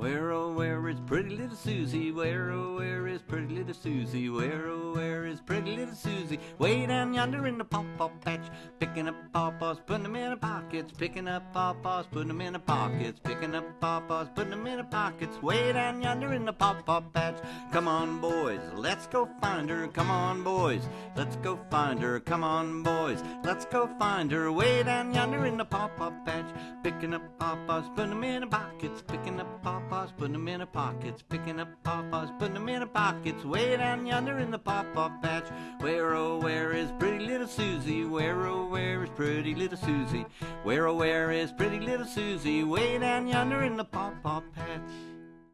Where oh where is pretty little Susie? Where oh where is pretty little Susie? Where oh where is pretty little Susie? Way down yonder in the pawpaw patch, picking up pawpaws, putting them in her pockets, picking up pawpaws, putting them in her pockets, picking up pawpaws, putting them in her pockets. Way down yonder in the pawpaw patch. Come on, boys, let's go find her. Come on, boys, let's go find her. Come on, boys, let's go find her. Way down yonder in the pawpaw patch, picking up pawpaws, putting them in her pockets, picking up pawpaws, putting them in her pockets, picking up pawpaws, putting them in her pockets. Way down yonder in the pawpaw patch. Where oh where is pretty little Susie? Where oh where is pretty little Susie? Where oh where is pretty little Susie? Way down yonder in the pawpaw patch.